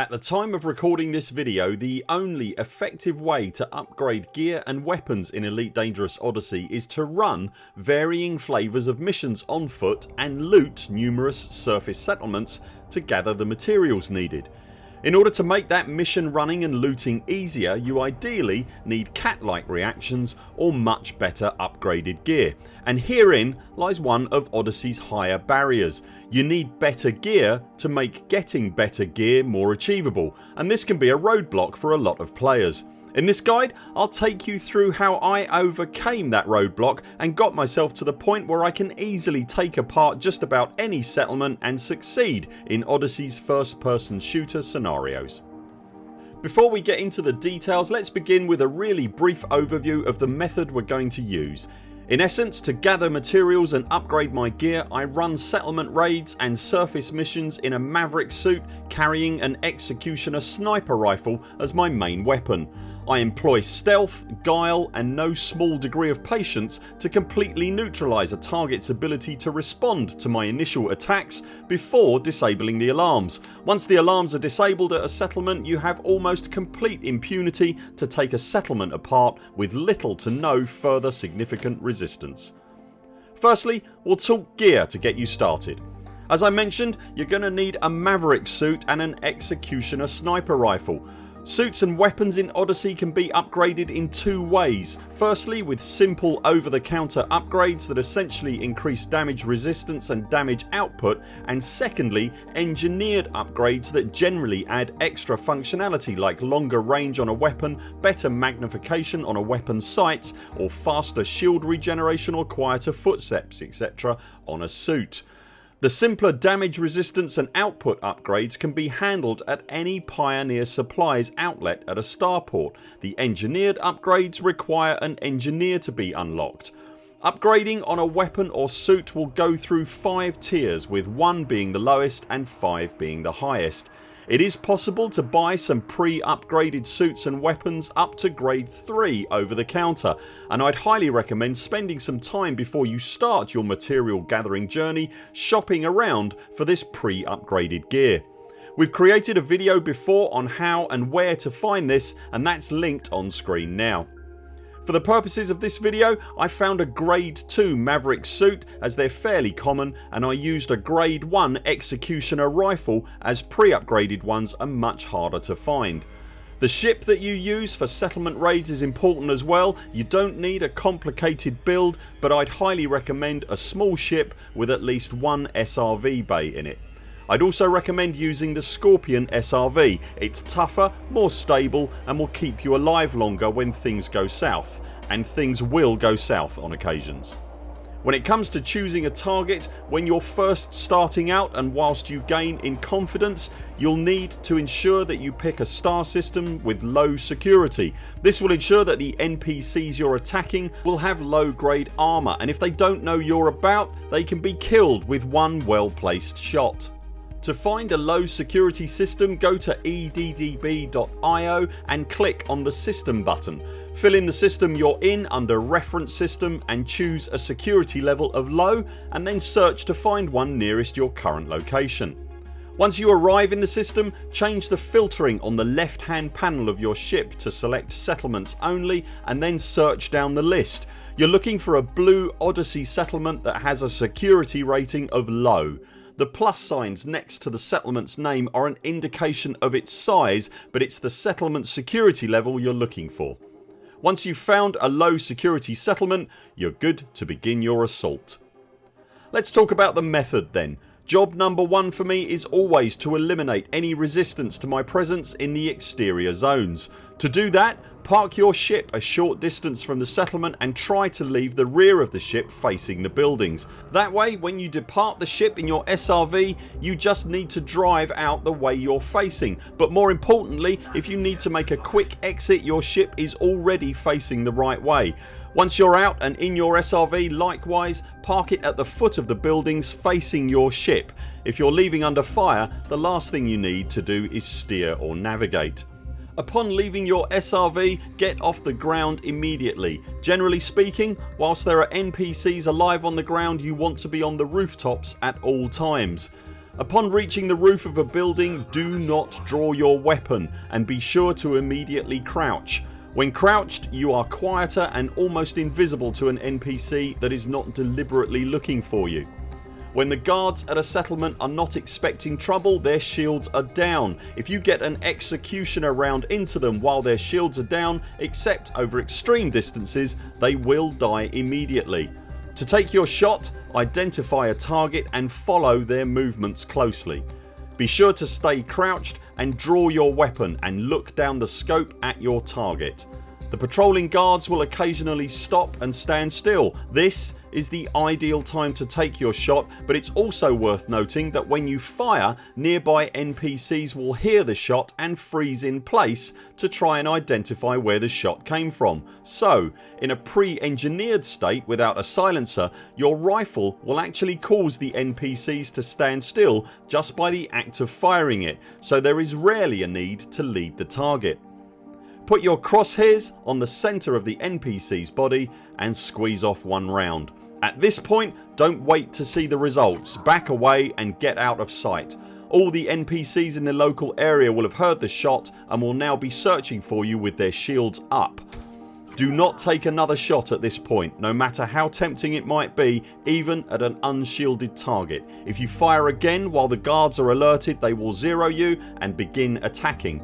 At the time of recording this video the only effective way to upgrade gear and weapons in Elite Dangerous Odyssey is to run varying flavours of missions on foot and loot numerous surface settlements to gather the materials needed. In order to make that mission running and looting easier you ideally need cat like reactions or much better upgraded gear and herein lies one of Odyssey's higher barriers. You need better gear to make getting better gear more achievable and this can be a roadblock for a lot of players. In this guide I'll take you through how I overcame that roadblock and got myself to the point where I can easily take apart just about any settlement and succeed in Odyssey's first person shooter scenarios. Before we get into the details let's begin with a really brief overview of the method we're going to use. In essence to gather materials and upgrade my gear I run settlement raids and surface missions in a Maverick suit carrying an Executioner sniper rifle as my main weapon. I employ stealth, guile and no small degree of patience to completely neutralise a targets ability to respond to my initial attacks before disabling the alarms. Once the alarms are disabled at a settlement you have almost complete impunity to take a settlement apart with little to no further significant resistance. Firstly we'll talk gear to get you started. As I mentioned you're going to need a Maverick suit and an Executioner sniper rifle. Suits and weapons in Odyssey can be upgraded in two ways. Firstly with simple over the counter upgrades that essentially increase damage resistance and damage output and secondly engineered upgrades that generally add extra functionality like longer range on a weapon, better magnification on a weapon's sights or faster shield regeneration or quieter footsteps etc on a suit. The simpler damage resistance and output upgrades can be handled at any Pioneer Supplies outlet at a starport. The engineered upgrades require an engineer to be unlocked. Upgrading on a weapon or suit will go through 5 tiers with 1 being the lowest and 5 being the highest. It is possible to buy some pre-upgraded suits and weapons up to grade 3 over the counter and I'd highly recommend spending some time before you start your material gathering journey shopping around for this pre-upgraded gear. We've created a video before on how and where to find this and that's linked on screen now. For the purposes of this video I found a grade 2 Maverick suit as they're fairly common and I used a grade 1 Executioner rifle as pre-upgraded ones are much harder to find. The ship that you use for settlement raids is important as well. You don't need a complicated build but I'd highly recommend a small ship with at least one SRV bay in it. I'd also recommend using the Scorpion SRV. It's tougher, more stable and will keep you alive longer when things go south and things will go south on occasions. When it comes to choosing a target when you're first starting out and whilst you gain in confidence you'll need to ensure that you pick a star system with low security. This will ensure that the NPCs you're attacking will have low grade armour and if they don't know you're about they can be killed with one well placed shot. To find a low security system go to eddb.io and click on the system button. Fill in the system you're in under reference system and choose a security level of low and then search to find one nearest your current location. Once you arrive in the system change the filtering on the left hand panel of your ship to select settlements only and then search down the list. You're looking for a blue Odyssey settlement that has a security rating of low. The plus signs next to the settlements name are an indication of its size but it's the settlement security level you're looking for. Once you've found a low security settlement you're good to begin your assault. Let's talk about the method then. Job number one for me is always to eliminate any resistance to my presence in the exterior zones. To do that Park your ship a short distance from the settlement and try to leave the rear of the ship facing the buildings. That way when you depart the ship in your SRV you just need to drive out the way you're facing but more importantly if you need to make a quick exit your ship is already facing the right way. Once you're out and in your SRV likewise park it at the foot of the buildings facing your ship. If you're leaving under fire the last thing you need to do is steer or navigate. Upon leaving your SRV get off the ground immediately. Generally speaking whilst there are NPCs alive on the ground you want to be on the rooftops at all times. Upon reaching the roof of a building do not draw your weapon and be sure to immediately crouch. When crouched you are quieter and almost invisible to an NPC that is not deliberately looking for you. When the guards at a settlement are not expecting trouble their shields are down. If you get an executioner round into them while their shields are down except over extreme distances they will die immediately. To take your shot identify a target and follow their movements closely. Be sure to stay crouched and draw your weapon and look down the scope at your target. The patrolling guards will occasionally stop and stand still. This is the ideal time to take your shot but it's also worth noting that when you fire nearby NPCs will hear the shot and freeze in place to try and identify where the shot came from. So in a pre-engineered state without a silencer your rifle will actually cause the NPCs to stand still just by the act of firing it so there is rarely a need to lead the target. Put your crosshairs on the centre of the NPC's body and squeeze off one round. At this point don't wait to see the results. Back away and get out of sight. All the NPCs in the local area will have heard the shot and will now be searching for you with their shields up. Do not take another shot at this point no matter how tempting it might be even at an unshielded target. If you fire again while the guards are alerted they will zero you and begin attacking.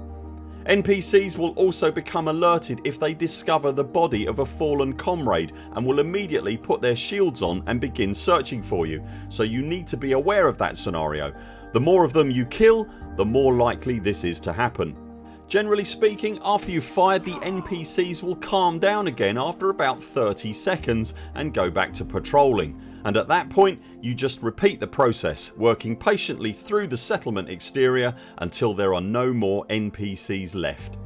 NPCs will also become alerted if they discover the body of a fallen comrade and will immediately put their shields on and begin searching for you so you need to be aware of that scenario. The more of them you kill the more likely this is to happen. Generally speaking after you've fired the NPCs will calm down again after about 30 seconds and go back to patrolling and at that point you just repeat the process working patiently through the settlement exterior until there are no more NPCs left.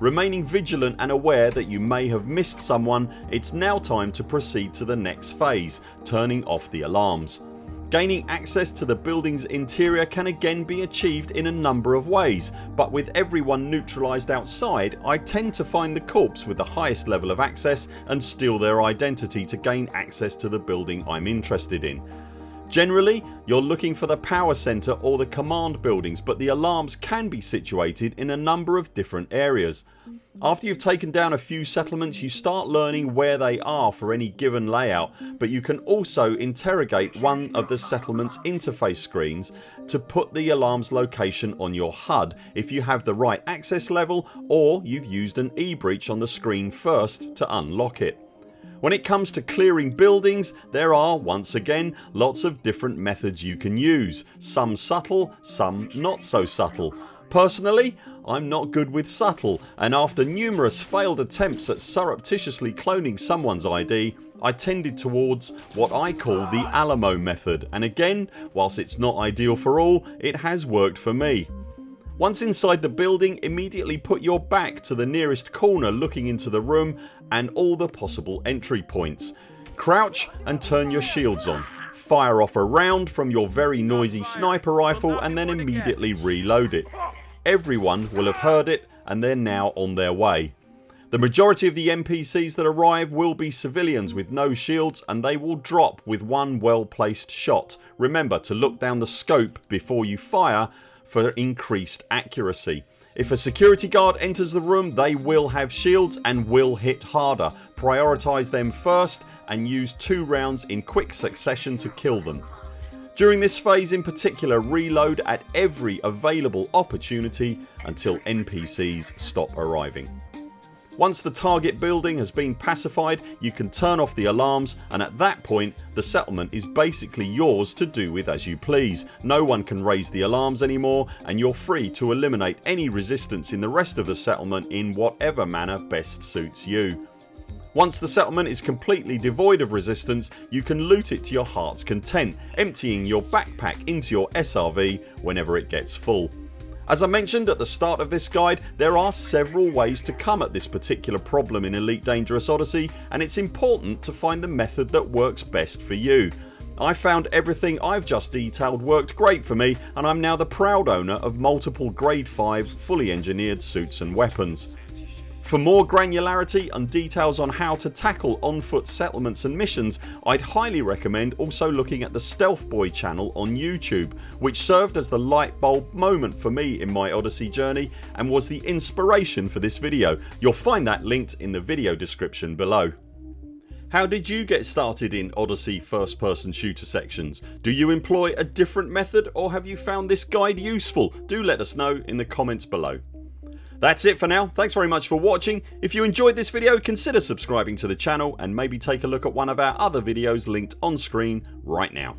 Remaining vigilant and aware that you may have missed someone it's now time to proceed to the next phase turning off the alarms. Gaining access to the buildings interior can again be achieved in a number of ways but with everyone neutralised outside I tend to find the corpse with the highest level of access and steal their identity to gain access to the building I'm interested in. Generally you're looking for the power centre or the command buildings but the alarms can be situated in a number of different areas. After you've taken down a few settlements you start learning where they are for any given layout but you can also interrogate one of the settlements interface screens to put the alarms location on your HUD if you have the right access level or you've used an e-breach on the screen first to unlock it. When it comes to clearing buildings there are once again lots of different methods you can use. Some subtle, some not so subtle. Personally I'm not good with subtle and after numerous failed attempts at surreptitiously cloning someone's ID I tended towards what I call the Alamo method and again whilst it's not ideal for all it has worked for me. Once inside the building immediately put your back to the nearest corner looking into the room and all the possible entry points. Crouch and turn your shields on. Fire off a round from your very noisy sniper rifle and then immediately reload it. Everyone will have heard it and they're now on their way. The majority of the NPCs that arrive will be civilians with no shields and they will drop with one well placed shot. Remember to look down the scope before you fire for increased accuracy. If a security guard enters the room they will have shields and will hit harder. Prioritise them first and use two rounds in quick succession to kill them. During this phase in particular reload at every available opportunity until NPCs stop arriving. Once the target building has been pacified you can turn off the alarms and at that point the settlement is basically yours to do with as you please. No one can raise the alarms anymore and you're free to eliminate any resistance in the rest of the settlement in whatever manner best suits you. Once the settlement is completely devoid of resistance you can loot it to your hearts content emptying your backpack into your SRV whenever it gets full. As I mentioned at the start of this guide there are several ways to come at this particular problem in Elite Dangerous Odyssey and it's important to find the method that works best for you. I found everything I've just detailed worked great for me and I'm now the proud owner of multiple grade 5 fully engineered suits and weapons. For more granularity and details on how to tackle on foot settlements and missions I'd highly recommend also looking at the Stealth Boy channel on YouTube which served as the light bulb moment for me in my Odyssey journey and was the inspiration for this video. You'll find that linked in the video description below. How did you get started in Odyssey first person shooter sections? Do you employ a different method or have you found this guide useful? Do let us know in the comments below. That's it for now. Thanks very much for watching. If you enjoyed this video consider subscribing to the channel and maybe take a look at one of our other videos linked on screen right now.